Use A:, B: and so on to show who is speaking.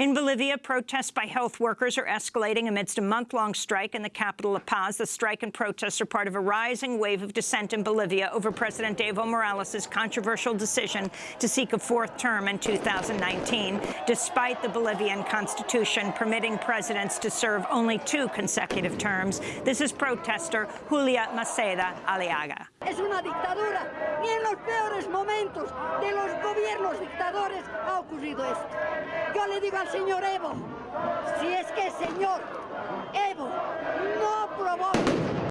A: In Bolivia, protests by health workers are escalating amidst a month-long strike in the capital, La Paz. The strike and protests are part of a rising wave of dissent in Bolivia over President Evo Morales' controversial decision to seek a fourth term in 2019, despite the Bolivian constitution permitting presidents to serve only two consecutive terms. This is protester Julia Maceda Aliaga.
B: Es una dictadura en los peores momentos de los gobiernos dictadores ha ocurrido esto. Le digo al señor Evo, si es que señor no provoca